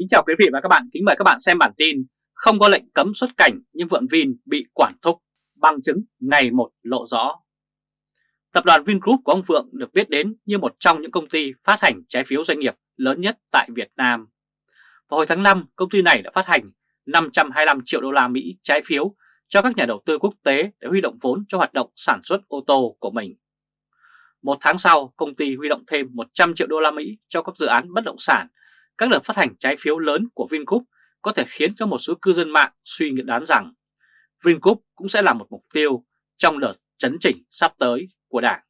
Kính chào quý vị và các bạn, kính mời các bạn xem bản tin Không có lệnh cấm xuất cảnh nhưng Vượng Vin bị quản thúc, bằng chứng ngày một lộ rõ Tập đoàn Vingroup của ông Vượng được biết đến như một trong những công ty phát hành trái phiếu doanh nghiệp lớn nhất tại Việt Nam. Vào hồi tháng 5, công ty này đã phát hành 525 triệu đô la Mỹ trái phiếu cho các nhà đầu tư quốc tế để huy động vốn cho hoạt động sản xuất ô tô của mình. Một tháng sau, công ty huy động thêm 100 triệu đô la Mỹ cho các dự án bất động sản các đợt phát hành trái phiếu lớn của Vingroup có thể khiến cho một số cư dân mạng suy nghĩ đoán rằng Vingroup cũng sẽ là một mục tiêu trong đợt chấn chỉnh sắp tới của Đảng.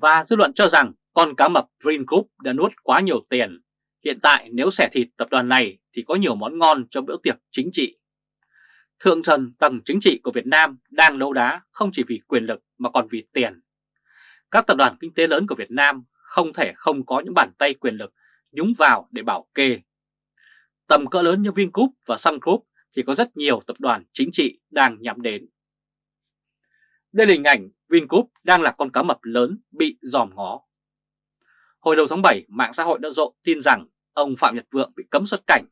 Và dư luận cho rằng con cá mập Vingroup đã nuốt quá nhiều tiền. Hiện tại nếu xẻ thịt tập đoàn này thì có nhiều món ngon cho bữa tiệc chính trị. Thượng thần tầng chính trị của Việt Nam đang đấu đá không chỉ vì quyền lực mà còn vì tiền. Các tập đoàn kinh tế lớn của Việt Nam không thể không có những bàn tay quyền lực nhúng vào để bảo kê. Tầm cỡ lớn như Vingroup và Sun Group thì có rất nhiều tập đoàn chính trị đang nhắm đến. Đây là hình ảnh Vingroup đang là con cá mập lớn bị dòm ngó. Hồi đầu tháng 7, mạng xã hội đã rộ tin rằng ông Phạm Nhật Vượng bị cấm xuất cảnh.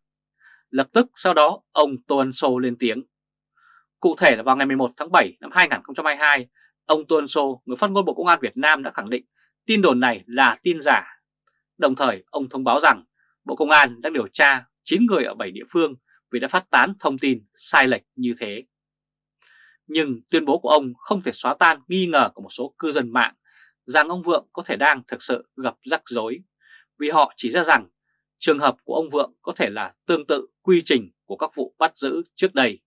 Lập tức sau đó ông Tô Ân Sô lên tiếng. Cụ thể là vào ngày 11 tháng 7 năm 2022, ông Tô Ân Sô, người phát ngôn Bộ Công an Việt Nam đã khẳng định tin đồn này là tin giả Đồng thời, ông thông báo rằng Bộ Công an đang điều tra 9 người ở 7 địa phương vì đã phát tán thông tin sai lệch như thế. Nhưng tuyên bố của ông không thể xóa tan nghi ngờ của một số cư dân mạng rằng ông Vượng có thể đang thực sự gặp rắc rối, vì họ chỉ ra rằng trường hợp của ông Vượng có thể là tương tự quy trình của các vụ bắt giữ trước đây.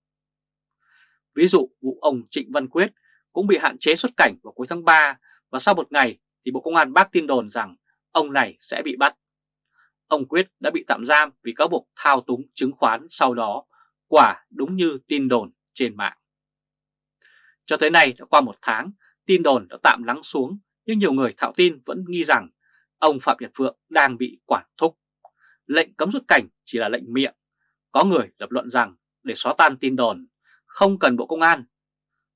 Ví dụ, vụ ông Trịnh Văn Quyết cũng bị hạn chế xuất cảnh vào cuối tháng 3 và sau một ngày thì Bộ Công an bác tin đồn rằng ông này sẽ bị bắt. Ông Quyết đã bị tạm giam vì cáo buộc thao túng chứng khoán sau đó, quả đúng như tin đồn trên mạng. Cho tới nay đã qua một tháng, tin đồn đã tạm lắng xuống, nhưng nhiều người thạo tin vẫn nghi rằng ông Phạm Nhật Vượng đang bị quản thúc. Lệnh cấm xuất cảnh chỉ là lệnh miệng. Có người lập luận rằng để xóa tan tin đồn, không cần Bộ Công an.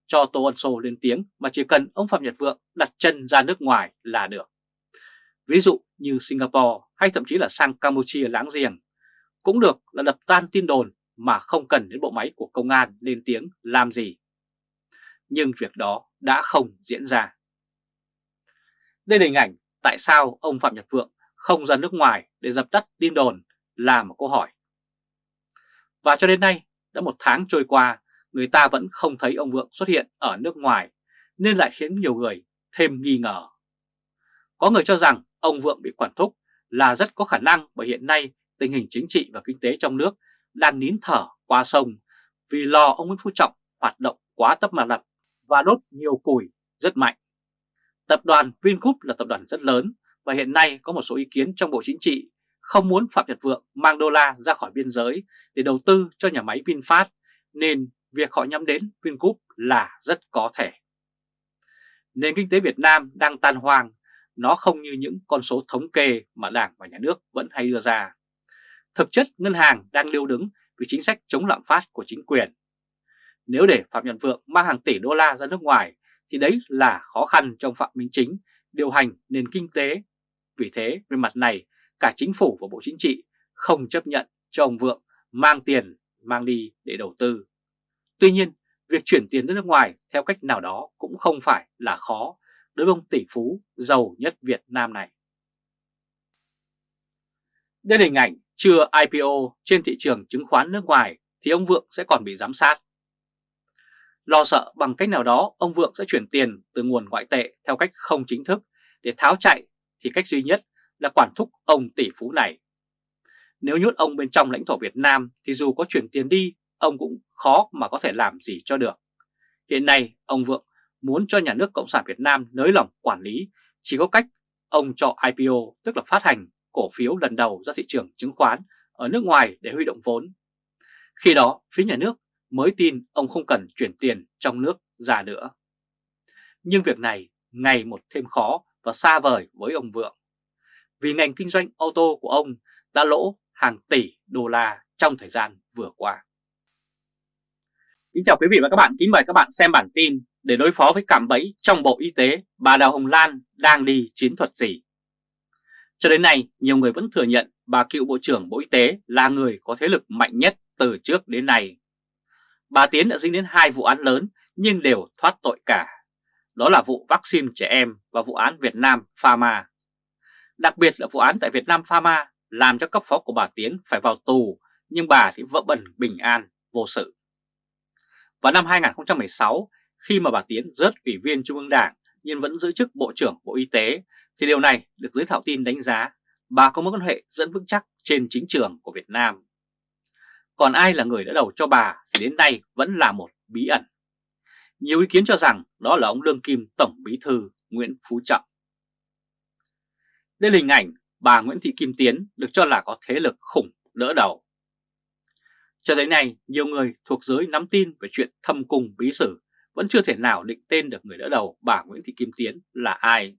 Cho Tô Ân Sô lên tiếng mà chỉ cần ông Phạm Nhật Vượng đặt chân ra nước ngoài là được ví dụ như Singapore hay thậm chí là sang Campuchia láng giềng, cũng được là đập tan tin đồn mà không cần đến bộ máy của công an lên tiếng làm gì. Nhưng việc đó đã không diễn ra. Đây là hình ảnh tại sao ông Phạm Nhật Vượng không ra nước ngoài để dập tắt tin đồn là một câu hỏi. Và cho đến nay, đã một tháng trôi qua, người ta vẫn không thấy ông Vượng xuất hiện ở nước ngoài, nên lại khiến nhiều người thêm nghi ngờ. Có người cho rằng ông Vượng bị quản thúc là rất có khả năng bởi hiện nay tình hình chính trị và kinh tế trong nước đang nín thở qua sông vì lo ông Nguyễn Phú Trọng hoạt động quá tấp mà lập và đốt nhiều củi rất mạnh. Tập đoàn Vingroup là tập đoàn rất lớn và hiện nay có một số ý kiến trong Bộ Chính trị không muốn Phạm Nhật Vượng mang đô la ra khỏi biên giới để đầu tư cho nhà máy VinFast, nên việc họ nhắm đến Vingroup là rất có thể. Nền kinh tế Việt Nam đang tan hoang nó không như những con số thống kê mà Đảng và Nhà nước vẫn hay đưa ra. Thực chất ngân hàng đang lưu đứng vì chính sách chống lạm phát của chính quyền. Nếu để Phạm Nhật Vượng mang hàng tỷ đô la ra nước ngoài thì đấy là khó khăn trong Phạm Minh Chính điều hành nền kinh tế. Vì thế, về mặt này, cả chính phủ và Bộ Chính trị không chấp nhận cho ông Vượng mang tiền mang đi để đầu tư. Tuy nhiên, việc chuyển tiền ra nước ngoài theo cách nào đó cũng không phải là khó đối với ông tỷ phú giàu nhất Việt Nam này. Đây là hình ảnh chưa IPO trên thị trường chứng khoán nước ngoài thì ông Vượng sẽ còn bị giám sát. Lo sợ bằng cách nào đó ông Vượng sẽ chuyển tiền từ nguồn ngoại tệ theo cách không chính thức để tháo chạy thì cách duy nhất là quản thúc ông tỷ phú này. Nếu nhốt ông bên trong lãnh thổ Việt Nam thì dù có chuyển tiền đi, ông cũng khó mà có thể làm gì cho được. Hiện nay, ông Vượng muốn cho nhà nước Cộng sản Việt Nam nới lỏng quản lý chỉ có cách ông cho IPO tức là phát hành cổ phiếu lần đầu ra thị trường chứng khoán ở nước ngoài để huy động vốn. Khi đó phía nhà nước mới tin ông không cần chuyển tiền trong nước ra nữa. Nhưng việc này ngày một thêm khó và xa vời với ông Vượng. Vì ngành kinh doanh ô tô của ông đã lỗ hàng tỷ đô la trong thời gian vừa qua. Kính chào quý vị và các bạn, kính mời các bạn xem bản tin để đối phó với cạm bẫy trong Bộ Y tế, bà Đào Hồng Lan đang đi chiến thuật gì? Cho đến nay, nhiều người vẫn thừa nhận bà cựu Bộ trưởng Bộ Y tế là người có thế lực mạnh nhất từ trước đến nay. Bà Tiến đã dính đến hai vụ án lớn nhưng đều thoát tội cả. Đó là vụ vaccine trẻ em và vụ án Việt Nam Pharma. Đặc biệt là vụ án tại Việt Nam Pharma làm cho cấp phó của bà Tiến phải vào tù nhưng bà thì vỡ bẩn bình an, vô sự. Vào năm 2016, khi mà bà Tiến rớt ủy viên Trung ương Đảng nhưng vẫn giữ chức Bộ trưởng Bộ Y tế, thì điều này được giới thảo tin đánh giá bà có mối quan hệ dẫn vững chắc trên chính trường của Việt Nam. Còn ai là người đã đầu cho bà thì đến nay vẫn là một bí ẩn. Nhiều ý kiến cho rằng đó là ông Lương Kim Tổng Bí Thư Nguyễn Phú Trọng. Đây là hình ảnh bà Nguyễn Thị Kim Tiến được cho là có thế lực khủng đỡ đầu. Cho tới nay, nhiều người thuộc giới nắm tin về chuyện thâm cung bí sử vẫn chưa thể nào định tên được người đỡ đầu bà Nguyễn Thị Kim Tiến là ai.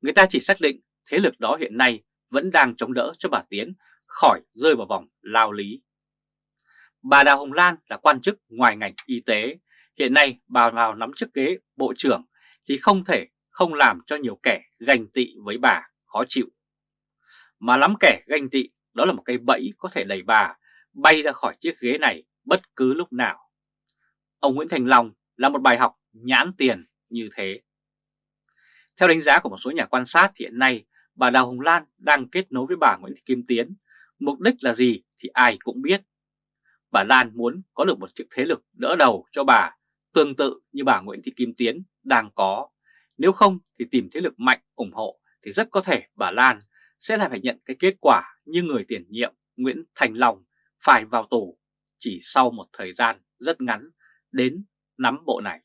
Người ta chỉ xác định thế lực đó hiện nay vẫn đang chống đỡ cho bà Tiến khỏi rơi vào vòng lao lý. Bà Đào Hồng Lan là quan chức ngoài ngành y tế, hiện nay bà vào nắm chức ghế bộ trưởng thì không thể không làm cho nhiều kẻ ganh tị với bà khó chịu. Mà lắm kẻ ganh tị đó là một cây bẫy có thể đẩy bà bay ra khỏi chiếc ghế này bất cứ lúc nào. Ông Nguyễn Thành Long là một bài học nhãn tiền như thế. Theo đánh giá của một số nhà quan sát hiện nay, bà Đào Hồng Lan đang kết nối với bà Nguyễn Thị Kim Tiến. Mục đích là gì thì ai cũng biết. Bà Lan muốn có được một chiếc thế lực đỡ đầu cho bà, tương tự như bà Nguyễn Thị Kim Tiến đang có. Nếu không thì tìm thế lực mạnh ủng hộ thì rất có thể bà Lan sẽ lại phải nhận cái kết quả như người tiền nhiệm Nguyễn Thành Long phải vào tù chỉ sau một thời gian rất ngắn đến nắm bộ này.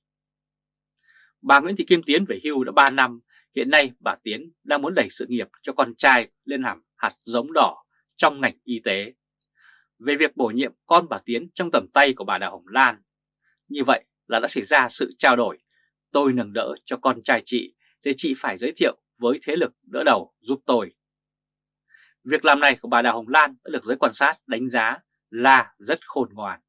Bà Nguyễn Thị Kim Tiến về hưu đã 3 năm, hiện nay bà Tiến đang muốn đẩy sự nghiệp cho con trai lên làm hạt giống đỏ trong ngành y tế. Về việc bổ nhiệm con bà Tiến trong tầm tay của bà Đào Hồng Lan, như vậy là đã xảy ra sự trao đổi, tôi nâng đỡ cho con trai chị thì chị phải giới thiệu với thế lực đỡ đầu giúp tôi. Việc làm này của bà Đào Hồng Lan đã được giới quan sát đánh giá là rất khôn ngoan.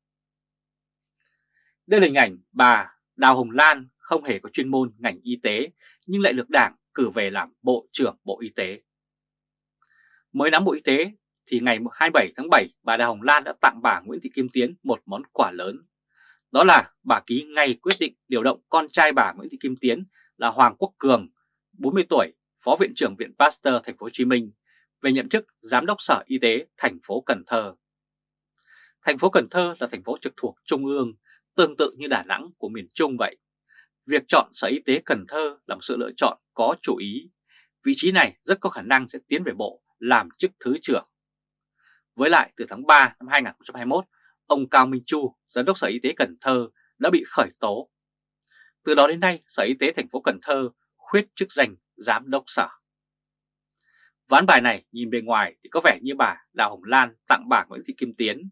Đây là hình ảnh bà Đào Hồng Lan không hề có chuyên môn ngành y tế nhưng lại được Đảng cử về làm Bộ trưởng Bộ Y tế. Mới nắm Bộ Y tế thì ngày 27 tháng 7 bà Đào Hồng Lan đã tặng bà Nguyễn Thị Kim Tiến một món quà lớn. Đó là bà ký ngay quyết định điều động con trai bà Nguyễn Thị Kim Tiến là Hoàng Quốc Cường, 40 tuổi, Phó Viện trưởng Viện Pasteur Thành phố Hồ Chí Minh về nhậm chức Giám đốc Sở Y tế thành phố Cần Thơ. Thành phố Cần Thơ là thành phố trực thuộc Trung ương, tương tự như Đà Nẵng của miền Trung vậy. Việc chọn Sở Y tế Cần Thơ là một sự lựa chọn có chủ ý. Vị trí này rất có khả năng sẽ tiến về bộ làm chức Thứ trưởng. Với lại từ tháng 3 năm 2021, ông Cao Minh Chu, Giám đốc Sở Y tế Cần Thơ đã bị khởi tố. Từ đó đến nay, Sở Y tế thành phố Cần Thơ khuyết chức danh Giám đốc Sở. Ván bài này nhìn bề ngoài thì có vẻ như bà Đào Hồng Lan tặng bà Nguyễn Thị Kim Tiến.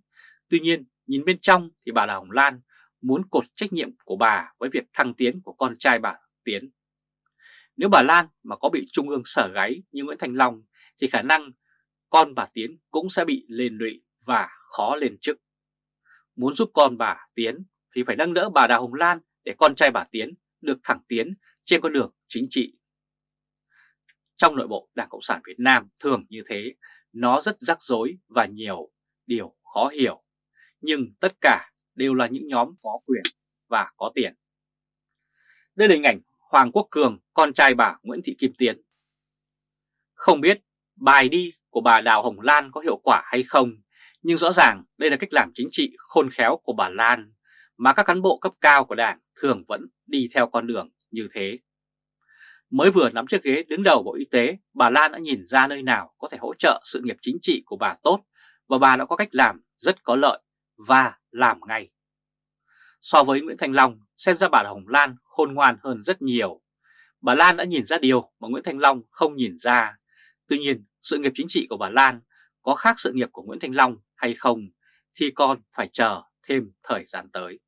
Tuy nhiên, nhìn bên trong thì bà Đào Hồng Lan muốn cột trách nhiệm của bà với việc thăng tiến của con trai bà Tiến. Nếu bà Lan mà có bị Trung ương sở gáy như Nguyễn Thành Long thì khả năng con bà Tiến cũng sẽ bị lên lụy và khó lên chức. Muốn giúp con bà Tiến thì phải nâng đỡ bà Đào Hồng Lan để con trai bà Tiến được thẳng tiến trên con đường chính trị. Trong nội bộ Đảng Cộng sản Việt Nam thường như thế, nó rất rắc rối và nhiều điều khó hiểu. Nhưng tất cả đều là những nhóm có quyền và có tiền. Đây là hình ảnh Hoàng Quốc Cường, con trai bà Nguyễn Thị Kim Tiến. Không biết bài đi của bà Đào Hồng Lan có hiệu quả hay không, nhưng rõ ràng đây là cách làm chính trị khôn khéo của bà Lan mà các cán bộ cấp cao của đảng thường vẫn đi theo con đường như thế. Mới vừa nắm chiếc ghế đứng đầu Bộ Y tế, bà Lan đã nhìn ra nơi nào có thể hỗ trợ sự nghiệp chính trị của bà tốt và bà đã có cách làm rất có lợi và làm ngay. So với Nguyễn Thành Long, xem ra bà Hồng Lan khôn ngoan hơn rất nhiều. Bà Lan đã nhìn ra điều mà Nguyễn Thành Long không nhìn ra. Tuy nhiên, sự nghiệp chính trị của bà Lan có khác sự nghiệp của Nguyễn Thành Long hay không thì còn phải chờ thêm thời gian tới.